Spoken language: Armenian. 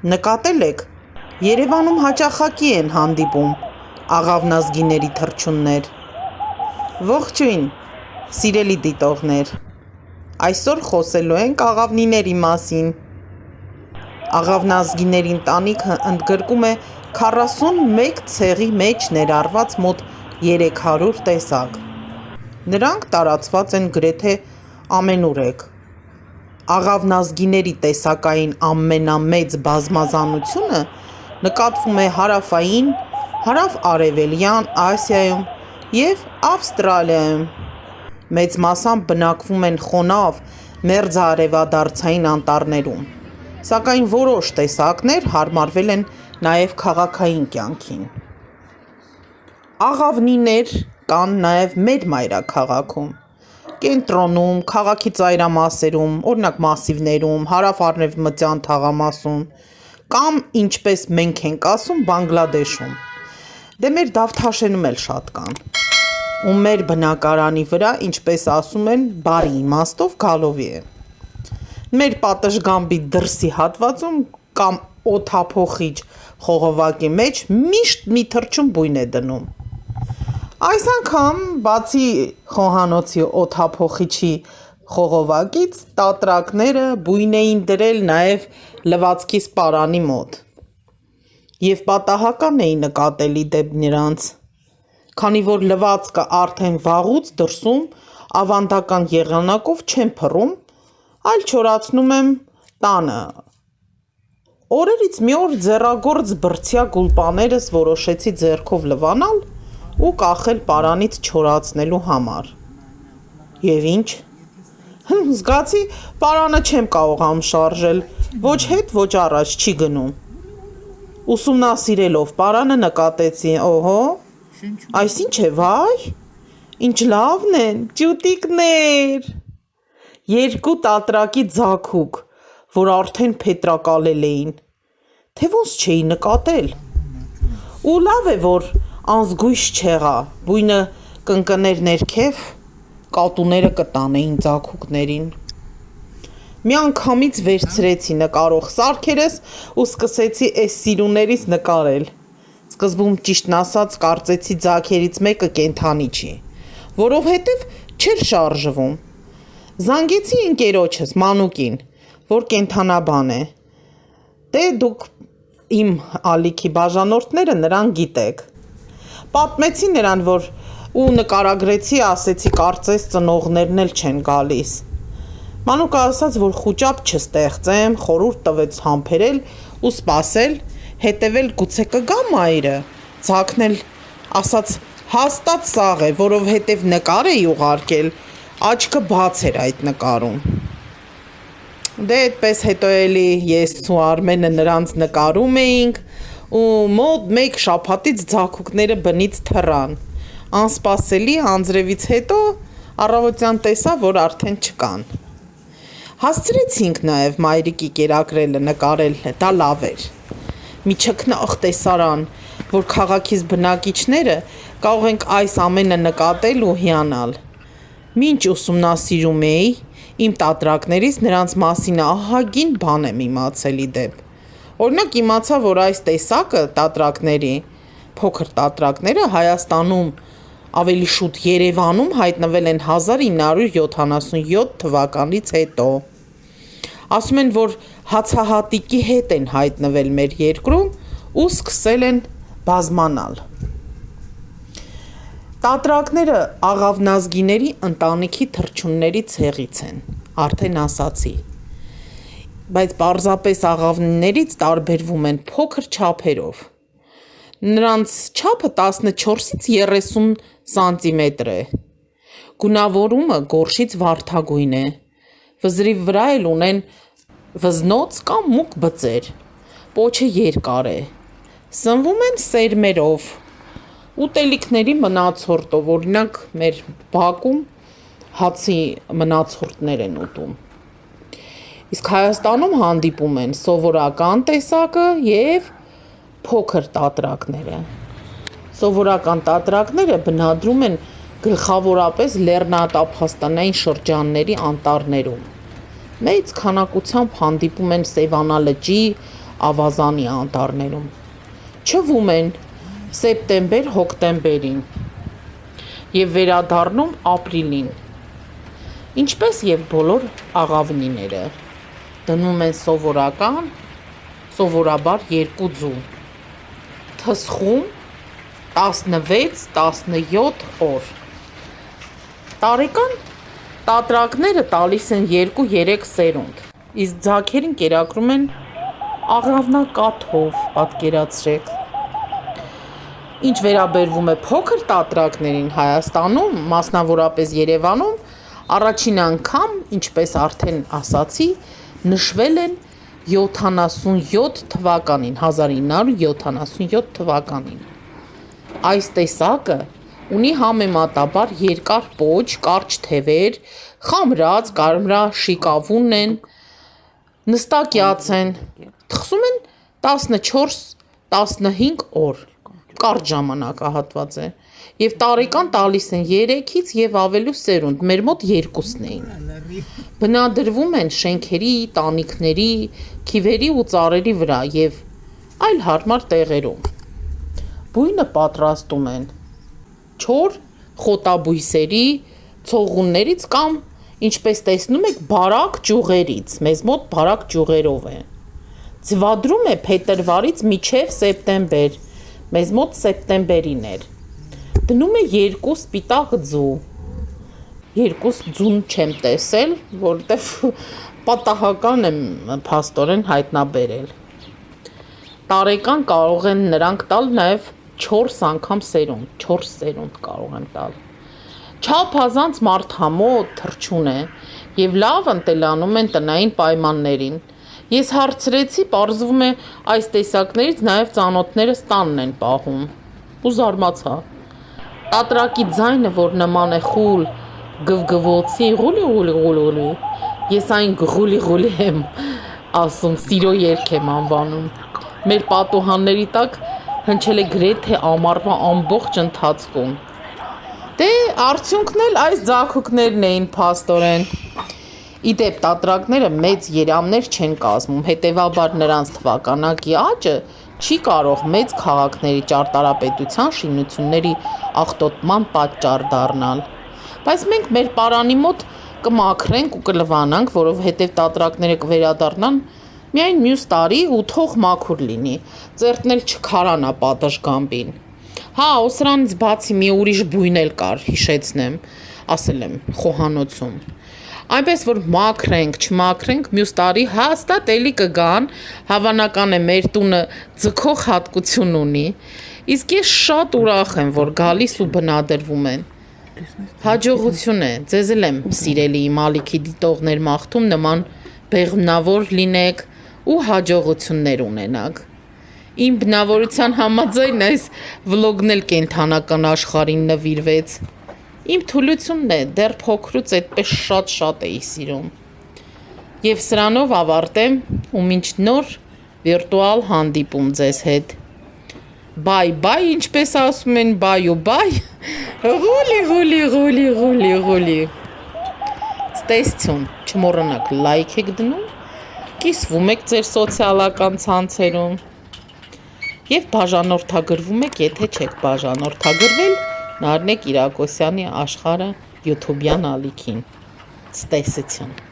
Նկատել եք, Երևանում հաճախակի են հանդիպում աղավնազգիների թռչուններ։ Ողջույն, սիրելի դիտողներ, այսօր խոսելու ենք աղավնիների մասին։ Աղավնազգիների ընտանիքը ընդգրկում է 41 ցեղի մեջ ներառված մոտ 300 տեսակ։ Նրանք տարածված են գրեթե ամենուրեք։ Աղավնազգիների տեսակային ամենամեծ բազմազանությունը նկատվում է Հարավային, Հարավ-Արևելյան Ասիայում և Ավստրալիայում։ Մեծ մասամբ բնակվում են խոնավ մերձարևադարձային անտառներում, սակայն որոշ տեսակներ հարմարվել են նաև քաղաքային կյանքին։ Աղավնիներ կան նաև մեր մայրաքաղաքում, կենտրոնում, քաղաքի ծայրամասերում, օրինակ՝ Մասիվներում, Հարավ-արևմտյան թաղամասում, կամ ինչպես մենք ենք ասում Բանգլադեշում։ Դե մեր Դավթաշենում էլ շատ կան։ Ու մեր բնակարանի վրա, ինչպես ասում են, բարի իմաստով գալովի է։ Մեր պատշգամբի դրսի հատվածում կամ օդափոխիչ խողովակի մեջ միշտ մի թռչուն բույն է դնում։ Այս անգամ, բացի խոհանոցի օդափոխիչի խողովակից, տատրակները բույն էին դրել նաև լվացքի սպարանի մոտ։ Եվ պատահական էի նկատելի դեպ նրանց, քանի որ լվացքը արդեն վաղուց դրսում ավանդական եղանակով չեմ փռում, այլ չորացնում եմ տանը։ Օրերից մի օր ձեռագործ բրդյա գուլպաներս որոշեցի ձեռքով լվանալ ու կախել պարանից չորացնելու համար։ Եվ ի՞նչ։ Զգացի պարանը չեմ կարողանում շարժել, ոչ հետ, ոչ առաջ չի գնում։ Ուսումնասիրելով պարանը նկատեցի, օհո, այս ի՞նչ է, վայ, ինչ լավն են, ճուտիկներ։ Երկու տատրակի ձագուկ, որ արդեն փետրակալել էին, թե ոնց չէի նկատել։ Ու լավ է, որ անզգույշ չեղա, բույնը կընկներ ներքև, կատուները կտանեին ձագուկներին։ Միանգամից վերցրեցի նկարող սարքերս ու սկսեցի էս սիրուներից նկարել։ Սկզբում ճիշտն ասած կարծեցի ձագերից մեկը կենդանի չի, որովհետև չէր շարժվում։ Զանգեցի ընկերոջս՝ Մանուկին, որ կենդանաբան է։ Դե դուք իմ ալիքի բաժանորդները նրան գիտեք։ Պատմեցի նրան, որ ու նկարագրեցի, ասեցի կարծես ծնողներն էլ չեն գալիս։ Մանուկը ասաց, որ խուճապ չստեղծեմ, խորհուրդ տվեց համբերել ու սպասել, հետևել գուցե կգա մայրը, ձագն էլ ասաց հաստատ սաղ է, որովհետև նկար էի ուղարկել, աչքը բաց էր այդ նկարում։ Դե այդպես հետո էլի ես ու Արմենը նրանց նկարում էինք ու մոտ մեկ շաբաթից ձագուկները բնից թռան։ Անսպասելի անձրևից հետո առավոտյան տեսա, որ արդեն չկան։ Հասցրեցինք նաև մայրիկի կերակրելը նկարել, դա լավ էր։ Մի չքնաղ տեսարան, որ քաղաքից բնակիչները կարող ենք այս ամենը նկատել ու հիանալ։ Մինչ ուսումնասիրում էի, իմ տատրակներից նրանց մասին ահագին բան եմ իմացել ի դեպ։ Օրինակ իմացա, որ այս տեսակը տատրակների, փոքր տատրակները Հայաստանում, ավելի շուտ Երևանում հայտնվել են 1977 թվականից հետո։ Ասում են, որ հացահատիկի հետ են հայտնվել մեր երկրում ու սկսել են բազմանալ։ Տատրակները աղավնազգիների ընտանիքի թռչունների ցեղից են, արդեն ասացի բայց պարզապես աղավնիներից տարբերվում են փոքր չափերով։ Նրանց չափը 14-ից 30 սանտիմետր է։ Գունավորումը գորշից վարդագույն է։ Վզրի վրա էլ ունեն վզնոց կամ մուգ բծեր։ Պոչը երկար է։ Սնվում են սերմերով, ուտելիքների մնացորդով, օրինակ մեր բակում հացի մնացորդներ են ուտում։ Իսկ Հայաստանում հանդիպում են սովորական տեսակը և փոքր տատրակները։ Սովորական տատրակները բնադրում են գլխավորապես լեռնատափաստանային շրջանների անտառներում։ Մեծ քանակությամբ հանդիպում են Սևանա լճի, ավազանի անտառներում։ Չվում են սեպտեմբեր-հոկտեմբերին եւ վերադառնում ապրիլին։ Ինչպես եւ բոլոր աղավնիները դնում են սովորական սովորաբար 2 ձու։ Թսխում 16-17 օր։ Տարեկան տատրակները տալիս են 2-3 սերունդ, իսկ ձագերին կերակրում են աղավնակաթով, պատկերացրեք։ Ինչ վերաբերվում է փոքր տատրակներին Հայաստանում, մասնավորապես Երևանում, առաջին անգամ, ինչպես արդեն ասացի, նշվել են 77 թվականին, 1977 թվականին։ Այս տեսակը ունի համեմատաբար երկար պոչ, կարճ թևեր, խամրած, կարմրաշիկավուն են, նստակյաց են, թխսում են 14-15 օր, կարճ ժամանակահատված է, և տարեկան տալիս են 3-ից և ավելու սերունդ, մեր մոտ երկուսն էին։ Բնադրվում են շենքերի, տանիքների, քիվերի ու ծառերի վրա և այլ հարմար տեղերում։ Բույնը պատրաստում են չոր խոտաբույսերի, ցողուններից կամ, ինչպես տեսնում եք, բարակ ճյուղերից, մեզ մոտ բարակ ճյուղերով է։ Ձվադրում է փետրվարից մինչև սեպտեմբեր, մեզ մոտ սեպտեմբերին էր։ Դնում է երկու սպիտակ ձու։ Երկու ձուն չեմ տեսել, որովհետև պատահական եմ փաստորեն հայտնաբերել։ Տարեկան կարող են նրանք տալ նաև 4 անգամ սերունդ, 4 սերունդ կարող են տալ։ Չափազանց մարդհամոտ թռչուն է եւ լավ ընտելանում են տնային պայմաններին։ Ես հարցրեցի, պարզվում է այս տեսակներից նաև ծանոթներս տանն են պահում։ Ու զարմացա։ Տատրակի ձայնը, որ նման է խուլ գվգվոցի գուլի գուլի գուլի։ Ես այն գուլի գուլի եմ ասում, սիրո երգ եմ անվանում։ Մեր պատուհանների տակ հնչել է գրեթե ամառվա ամբողջ ընթացքում։ Դե արդյունքն էլ այս ձախուկներն էին փաստորեն։ Իդեպ տատրակները մեծ երամներ չեն կազմում, հետևաբար նրանց թվականակի աճը չի կարող մեծ քաղաքների ճարտարապետության շինությունների աղտոտման պատճառ դառնալ։ Բայց մենք մեր պարանի մոտ կմաքրենք ու կլվանանք, որովհետև տատրակները կվերադառնան Միայն մյուս տարի ու թող մաքուր լինի, ծերտն էլ չքարանա պատշգամբին։ Հա, ու սրանից բացի մի ուրիշ բույն էլ կար, հիշեցնեմ, ասել եմ խոհանոցում։ Այնպես որ մաքրենք, չմաքրենք, մյուս տարի հաստատ էլի կգան, հավանական է մեր տունը ձգող հատկություն ունի։ Իսկ ես շատ ուրախ եմ, որ գալիս ու բնադրվում են։ Հաջողություն է, ձեզ էլ եմ սիրելի իմ ալիքի դիտողներ մաղթում նման բեղմնավոր լինեք, ու հաջողություններ ունենաք։ Իմ բնավորության համաձայն այս վլոգն էլ կենթանական աշխարհին նվիրվեց։ Իմ թուլությունն է, դեռ փոքրուց այդպես շատ-շատ էի սիրում։ Եվ սրանով ավարտեմ ու մինչ նոր վիրտուալ հանդիպում ձեզ հետ։ Բայ, բայ, ինչպես ասում են, բայ ու բայ։ Ղուլի, ղուլի, ղուլի, ղուլի, ղուլի։ Ստեսություն, չմոռանաք լայք եք դնում կիսվում եք ձեր սոցիալական ցանցերում եւ բաժանորդագրվում եք, եթե չեք բաժանորդագրվել Նարնե Կիրակոսյանի աշխարհը YouTube-յան ալիքին։ Ցտեսություն